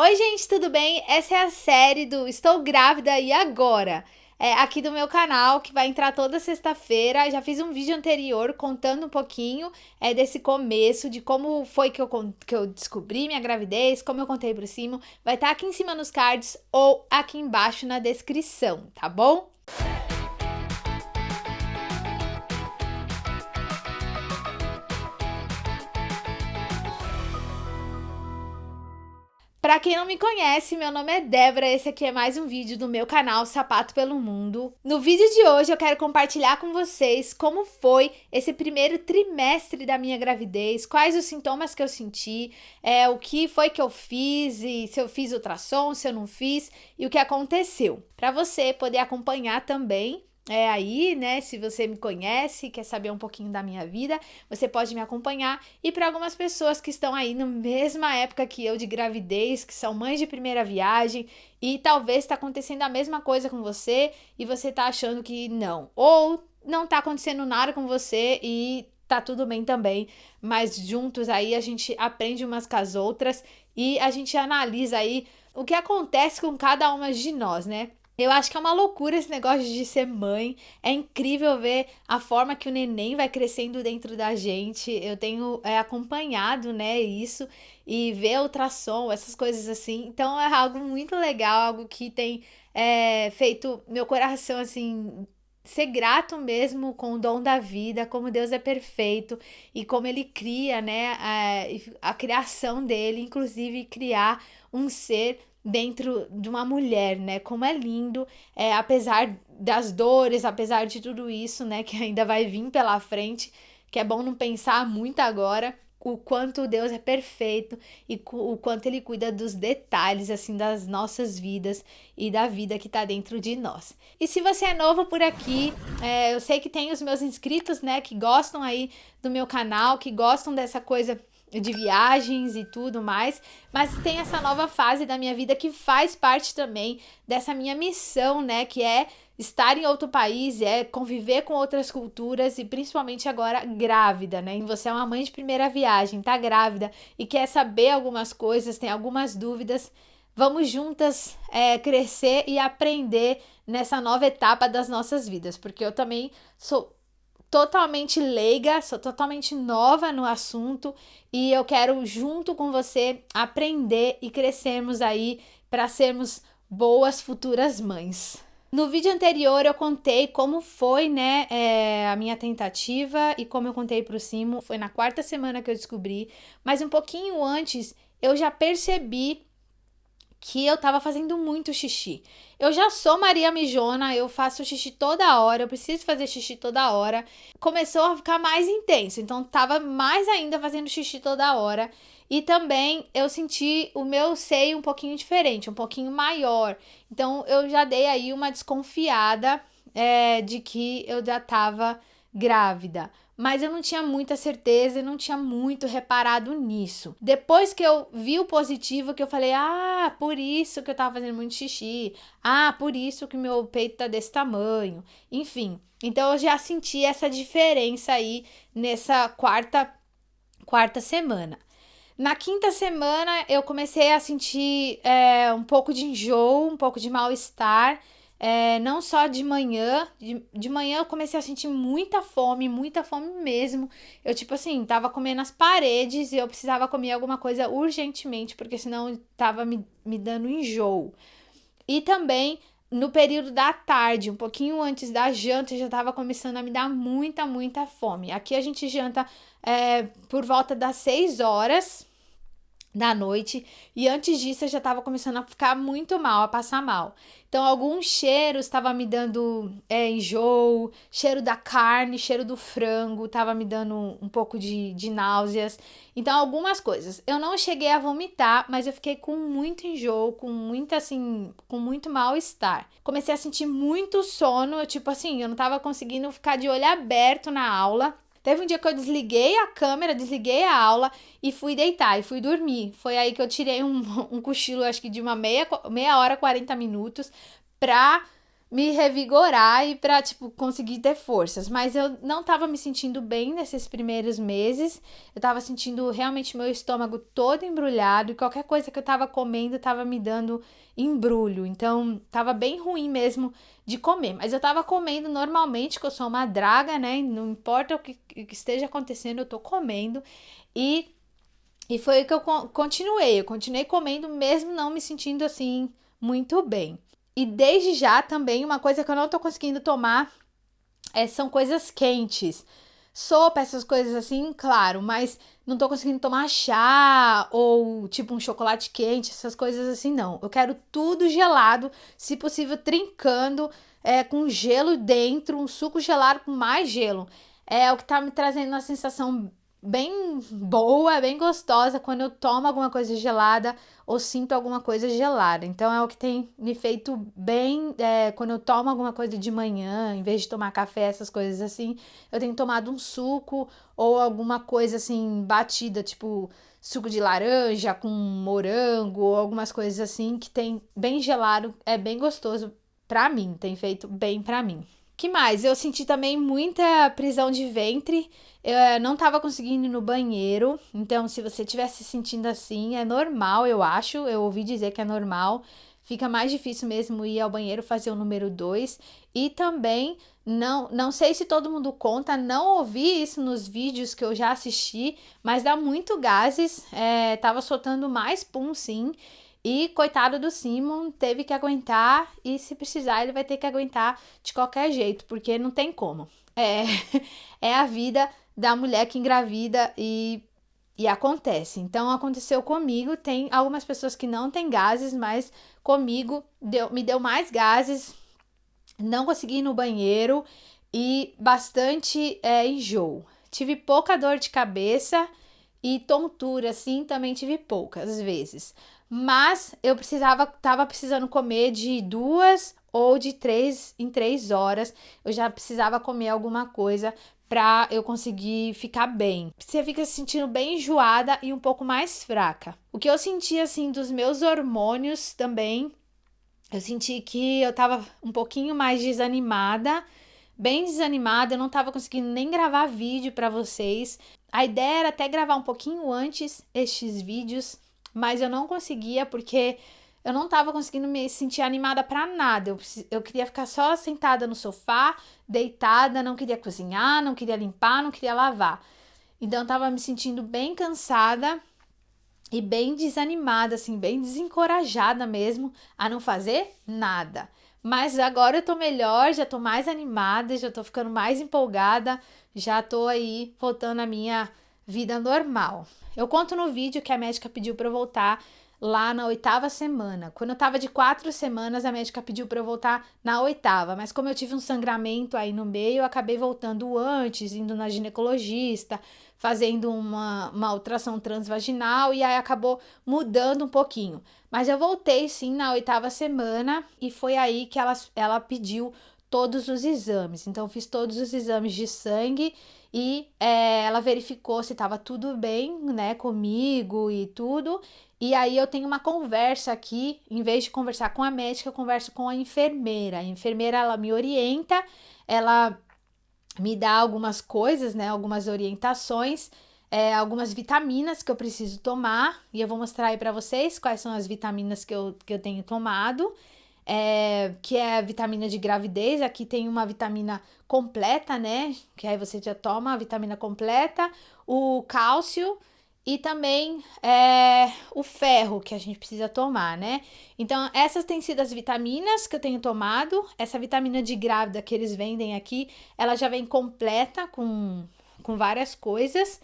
Oi, gente, tudo bem? Essa é a série do Estou Grávida e Agora. É, aqui do meu canal, que vai entrar toda sexta-feira. Já fiz um vídeo anterior contando um pouquinho é, desse começo, de como foi que eu, que eu descobri minha gravidez, como eu contei por cima. Vai estar tá aqui em cima nos cards ou aqui embaixo na descrição, tá bom? Para quem não me conhece, meu nome é Débora, esse aqui é mais um vídeo do meu canal Sapato pelo Mundo. No vídeo de hoje eu quero compartilhar com vocês como foi esse primeiro trimestre da minha gravidez, quais os sintomas que eu senti, é, o que foi que eu fiz, e se eu fiz ultrassom, se eu não fiz e o que aconteceu. Para você poder acompanhar também é aí, né? Se você me conhece, quer saber um pouquinho da minha vida, você pode me acompanhar. E para algumas pessoas que estão aí na mesma época que eu de gravidez, que são mães de primeira viagem, e talvez está acontecendo a mesma coisa com você e você tá achando que não, ou não tá acontecendo nada com você e tá tudo bem também, mas juntos aí a gente aprende umas com as outras e a gente analisa aí o que acontece com cada uma de nós, né? Eu acho que é uma loucura esse negócio de ser mãe. É incrível ver a forma que o neném vai crescendo dentro da gente. Eu tenho é, acompanhado, né, isso e ver ultrassom, essas coisas assim. Então é algo muito legal, algo que tem é, feito meu coração assim ser grato mesmo com o dom da vida, como Deus é perfeito e como ele cria, né, a, a criação dele, inclusive criar um ser dentro de uma mulher, né? Como é lindo, é, apesar das dores, apesar de tudo isso, né? Que ainda vai vir pela frente, que é bom não pensar muito agora o quanto Deus é perfeito e o quanto Ele cuida dos detalhes, assim, das nossas vidas e da vida que tá dentro de nós. E se você é novo por aqui, é, eu sei que tem os meus inscritos, né, que gostam aí do meu canal, que gostam dessa coisa de viagens e tudo mais, mas tem essa nova fase da minha vida que faz parte também dessa minha missão, né, que é estar em outro país, é conviver com outras culturas e principalmente agora grávida, né? E você é uma mãe de primeira viagem, tá grávida e quer saber algumas coisas, tem algumas dúvidas, vamos juntas é, crescer e aprender nessa nova etapa das nossas vidas, porque eu também sou totalmente leiga, sou totalmente nova no assunto e eu quero junto com você aprender e crescermos aí para sermos boas futuras mães. No vídeo anterior eu contei como foi, né, é, a minha tentativa e como eu contei pro Simo, foi na quarta semana que eu descobri, mas um pouquinho antes eu já percebi que eu tava fazendo muito xixi. Eu já sou Maria Mijona, eu faço xixi toda hora, eu preciso fazer xixi toda hora. Começou a ficar mais intenso, então tava mais ainda fazendo xixi toda hora. E também eu senti o meu seio um pouquinho diferente, um pouquinho maior. Então eu já dei aí uma desconfiada é, de que eu já tava grávida mas eu não tinha muita certeza e não tinha muito reparado nisso. Depois que eu vi o positivo, que eu falei, ah, por isso que eu tava fazendo muito xixi, ah, por isso que meu peito tá desse tamanho, enfim. Então eu já senti essa diferença aí nessa quarta, quarta semana. Na quinta semana eu comecei a sentir é, um pouco de enjoo, um pouco de mal-estar é, não só de manhã, de, de manhã eu comecei a sentir muita fome, muita fome mesmo. Eu, tipo assim, tava comendo as paredes e eu precisava comer alguma coisa urgentemente, porque senão tava me, me dando enjoo. E também no período da tarde, um pouquinho antes da janta, já tava começando a me dar muita, muita fome. Aqui a gente janta é, por volta das 6 horas da noite e antes disso eu já estava começando a ficar muito mal, a passar mal. Então alguns cheiros estava me dando é, enjoo, cheiro da carne, cheiro do frango, estava me dando um pouco de, de náuseas. Então algumas coisas. Eu não cheguei a vomitar, mas eu fiquei com muito enjoo, com muito assim, com muito mal-estar. Comecei a sentir muito sono, tipo assim, eu não estava conseguindo ficar de olho aberto na aula. Teve um dia que eu desliguei a câmera, desliguei a aula e fui deitar e fui dormir. Foi aí que eu tirei um, um cochilo, acho que de uma meia, meia hora, 40 minutos, pra me revigorar e para tipo conseguir ter forças, mas eu não tava me sentindo bem nesses primeiros meses. Eu tava sentindo realmente meu estômago todo embrulhado e qualquer coisa que eu tava comendo tava me dando embrulho. Então, tava bem ruim mesmo de comer, mas eu tava comendo normalmente, que eu sou uma draga, né? Não importa o que, que esteja acontecendo, eu tô comendo e e foi o que eu continuei. Eu continuei comendo mesmo não me sentindo assim muito bem. E desde já também, uma coisa que eu não tô conseguindo tomar é, são coisas quentes. Sopa, essas coisas assim, claro, mas não tô conseguindo tomar chá ou tipo um chocolate quente, essas coisas assim, não. Eu quero tudo gelado, se possível trincando, é, com gelo dentro, um suco gelado com mais gelo. É o que tá me trazendo uma sensação bem boa, bem gostosa quando eu tomo alguma coisa gelada ou sinto alguma coisa gelada. Então é o que tem me feito bem é, quando eu tomo alguma coisa de manhã, em vez de tomar café, essas coisas assim, eu tenho tomado um suco ou alguma coisa assim batida, tipo suco de laranja com morango ou algumas coisas assim que tem bem gelado, é bem gostoso para mim, tem feito bem para mim. Que mais? Eu senti também muita prisão de ventre. Eu eh, não tava conseguindo ir no banheiro. Então, se você estiver se sentindo assim, é normal, eu acho. Eu ouvi dizer que é normal. Fica mais difícil mesmo ir ao banheiro fazer o número 2. E também, não, não sei se todo mundo conta, não ouvi isso nos vídeos que eu já assisti, mas dá muito gases. É, tava soltando mais pum, sim. E coitado do Simon, teve que aguentar e se precisar ele vai ter que aguentar de qualquer jeito, porque não tem como. É, é a vida da mulher que engravida e, e acontece. Então aconteceu comigo, tem algumas pessoas que não têm gases, mas comigo deu, me deu mais gases, não consegui ir no banheiro e bastante é, enjoo. Tive pouca dor de cabeça e tontura, assim, também tive poucas vezes. Mas eu precisava, tava precisando comer de duas ou de três em três horas. Eu já precisava comer alguma coisa para eu conseguir ficar bem. Você fica se sentindo bem enjoada e um pouco mais fraca. O que eu senti assim dos meus hormônios também, eu senti que eu tava um pouquinho mais desanimada, bem desanimada, eu não tava conseguindo nem gravar vídeo para vocês. A ideia era até gravar um pouquinho antes estes vídeos, mas eu não conseguia porque eu não tava conseguindo me sentir animada para nada. Eu, eu queria ficar só sentada no sofá, deitada, não queria cozinhar, não queria limpar, não queria lavar. Então eu tava me sentindo bem cansada e bem desanimada, assim, bem desencorajada mesmo a não fazer nada. Mas agora eu tô melhor, já tô mais animada, já tô ficando mais empolgada, já tô aí voltando à minha vida normal. Eu conto no vídeo que a médica pediu para eu voltar lá na oitava semana. Quando eu tava de quatro semanas, a médica pediu para eu voltar na oitava, mas como eu tive um sangramento aí no meio, eu acabei voltando antes, indo na ginecologista, fazendo uma, uma ultrassom transvaginal e aí acabou mudando um pouquinho. Mas eu voltei sim na oitava semana e foi aí que ela, ela pediu todos os exames. Então, fiz todos os exames de sangue e é, ela verificou se estava tudo bem, né, comigo e tudo. E aí eu tenho uma conversa aqui, em vez de conversar com a médica, eu converso com a enfermeira. A enfermeira ela me orienta, ela me dá algumas coisas, né, algumas orientações, é, algumas vitaminas que eu preciso tomar e eu vou mostrar aí para vocês quais são as vitaminas que eu, que eu tenho tomado é, que é a vitamina de gravidez. Aqui tem uma vitamina completa, né? Que aí você já toma a vitamina completa, o cálcio e também é, o ferro que a gente precisa tomar, né? Então, essas têm sido as vitaminas que eu tenho tomado. Essa vitamina de grávida que eles vendem aqui, ela já vem completa com, com várias coisas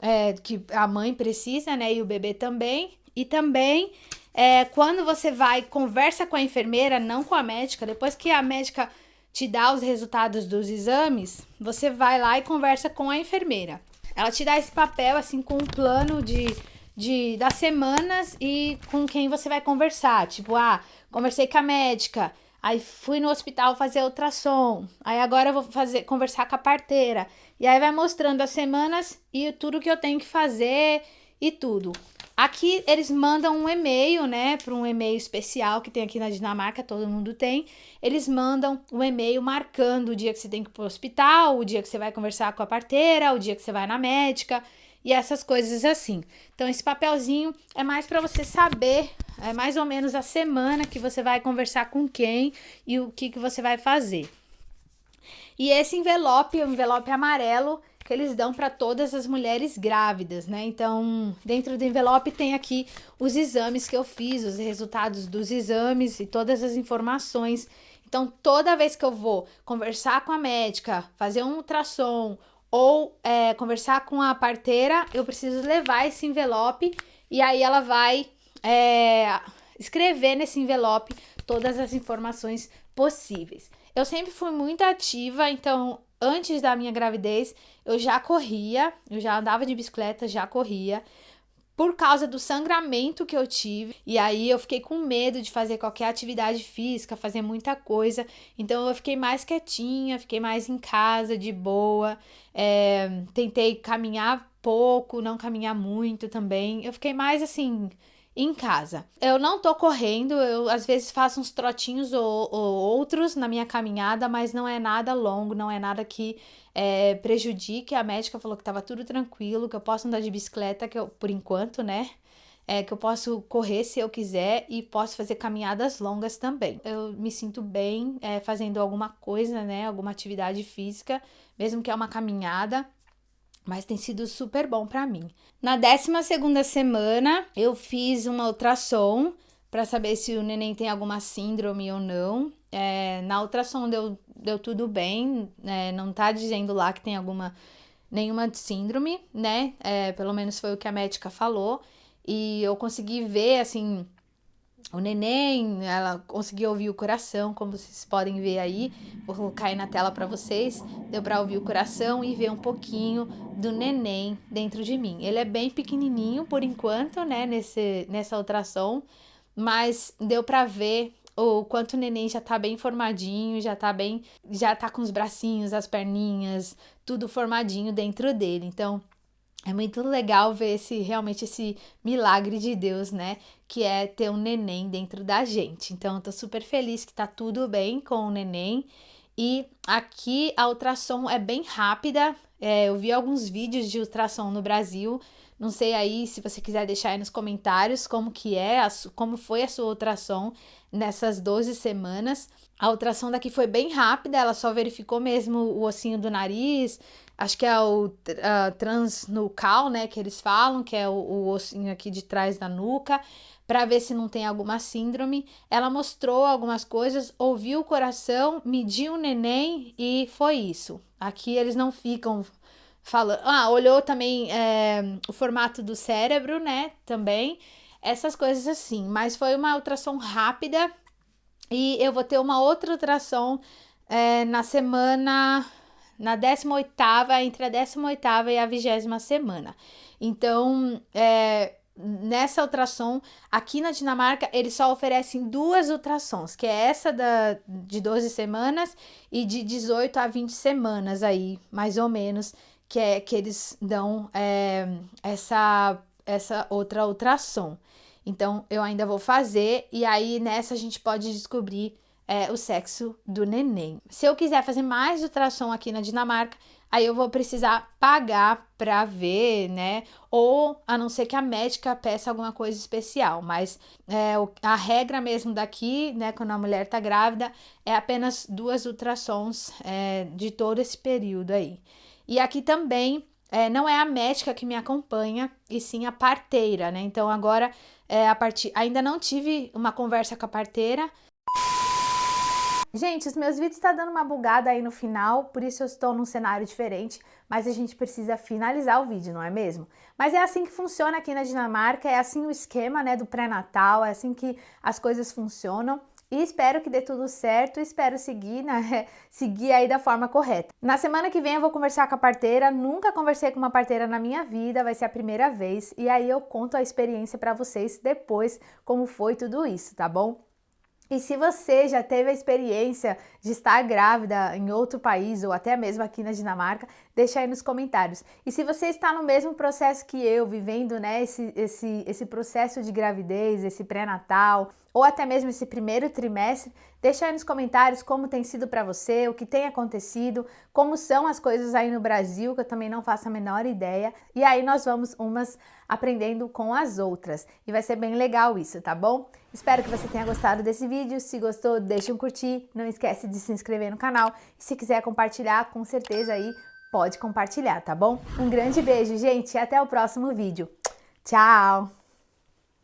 é, que a mãe precisa, né? E o bebê também. E também é, quando você vai, conversa com a enfermeira, não com a médica, depois que a médica te dá os resultados dos exames, você vai lá e conversa com a enfermeira. Ela te dá esse papel, assim, com um plano de, de das semanas e com quem você vai conversar. Tipo, ah, conversei com a médica, aí fui no hospital fazer ultrassom, aí agora eu vou fazer, conversar com a parteira. E aí vai mostrando as semanas e tudo que eu tenho que fazer e tudo. Aqui eles mandam um e-mail, né, para um e-mail especial que tem aqui na Dinamarca, todo mundo tem. Eles mandam um e-mail marcando o dia que você tem que ir pro hospital, o dia que você vai conversar com a parteira, o dia que você vai na médica e essas coisas assim. Então esse papelzinho é mais para você saber, é mais ou menos a semana que você vai conversar com quem e o que que você vai fazer. E esse envelope, o envelope amarelo, que eles dão para todas as mulheres grávidas, né? Então, dentro do envelope tem aqui os exames que eu fiz, os resultados dos exames e todas as informações. Então, toda vez que eu vou conversar com a médica, fazer um ultrassom ou é, conversar com a parteira, eu preciso levar esse envelope e aí ela vai é, escrever nesse envelope todas as informações possíveis. Eu sempre fui muito ativa, então antes da minha gravidez, eu já corria, eu já andava de bicicleta, já corria. Por causa do sangramento que eu tive, e aí eu fiquei com medo de fazer qualquer atividade física, fazer muita coisa. Então eu fiquei mais quietinha, fiquei mais em casa, de boa. É, tentei caminhar pouco, não caminhar muito também. Eu fiquei mais assim, em casa. Eu não tô correndo, eu às vezes faço uns trotinhos ou, ou outros na minha caminhada, mas não é nada longo, não é nada que é, prejudique. A médica falou que tava tudo tranquilo, que eu posso andar de bicicleta, que eu, por enquanto, né? É, que eu posso correr se eu quiser e posso fazer caminhadas longas também. Eu me sinto bem é, fazendo alguma coisa, né? Alguma atividade física, mesmo que é uma caminhada mas tem sido super bom para mim. Na 12 segunda semana, eu fiz uma ultrassom para saber se o neném tem alguma síndrome ou não. É, na ultrassom deu, deu tudo bem, é, não tá dizendo lá que tem alguma nenhuma síndrome, né? É, pelo menos foi o que a médica falou. E eu consegui ver, assim, o neném, ela conseguiu ouvir o coração, como vocês podem ver aí. Vou colocar aí na tela para vocês. Deu para ouvir o coração e ver um pouquinho do neném dentro de mim. Ele é bem pequenininho por enquanto, né, nesse, nessa ultrassom, mas deu para ver o quanto o neném já tá bem formadinho, já tá bem, já tá com os bracinhos, as perninhas, tudo formadinho dentro dele. Então, é muito legal ver esse realmente esse milagre de Deus, né? Que é ter um neném dentro da gente. Então, eu tô super feliz que tá tudo bem com o neném. E aqui a ultrassom é bem rápida. É, eu vi alguns vídeos de ultrassom no Brasil. Não sei aí se você quiser deixar aí nos comentários como que é, a, como foi a sua ultrassom nessas 12 semanas. A ultrassom daqui foi bem rápida, ela só verificou mesmo o ossinho do nariz, acho que é o uh, transnucal, né, que eles falam, que é o, o ossinho aqui de trás da nuca, para ver se não tem alguma síndrome. Ela mostrou algumas coisas, ouviu o coração, mediu o neném e foi isso. Aqui eles não ficam falando. Ah, olhou também é, o formato do cérebro, né, também. Essas coisas assim, mas foi uma ultrassom rápida e eu vou ter uma outra ultrassom é, na semana na 18ª, entre a 18ª e a 20 semana. Então, é, nessa ultrassom, aqui na Dinamarca, eles só oferecem duas ultrassons, que é essa da, de 12 semanas e de 18 a 20 semanas aí, mais ou menos, que é que eles dão é, essa, essa outra ultrassom. Então, eu ainda vou fazer e aí nessa a gente pode descobrir é, o sexo do neném. Se eu quiser fazer mais ultrassom aqui na Dinamarca, aí eu vou precisar pagar para ver, né? Ou a não ser que a médica peça alguma coisa especial, mas é, a regra mesmo daqui, né, quando a mulher tá grávida, é apenas duas ultrassons é, de todo esse período aí. E aqui também é, não é a médica que me acompanha, e sim a parteira, né? Então agora é, a partir ainda não tive uma conversa com a parteira, Gente, os meus vídeos estão tá dando uma bugada aí no final, por isso eu estou num cenário diferente, mas a gente precisa finalizar o vídeo, não é mesmo? Mas é assim que funciona aqui na Dinamarca, é assim o esquema né, do pré-natal, é assim que as coisas funcionam. E espero que dê tudo certo, espero seguir, né, seguir aí da forma correta. Na semana que vem eu vou conversar com a parteira, nunca conversei com uma parteira na minha vida, vai ser a primeira vez, e aí eu conto a experiência para vocês depois, como foi tudo isso, tá bom? E se você já teve a experiência de estar grávida em outro país ou até mesmo aqui na Dinamarca, deixa aí nos comentários. E se você está no mesmo processo que eu, vivendo né, esse, esse, esse processo de gravidez, esse pré-natal, ou até mesmo esse primeiro trimestre, deixa aí nos comentários como tem sido para você, o que tem acontecido, como são as coisas aí no Brasil, que eu também não faço a menor ideia. E aí nós vamos umas aprendendo com as outras. E vai ser bem legal isso, tá bom? Espero que você tenha gostado desse vídeo. Se gostou, deixa um curtir. Não esquece de se inscrever no canal. E se quiser compartilhar, com certeza aí pode compartilhar, tá bom? Um grande beijo, gente, e até o próximo vídeo. Tchau!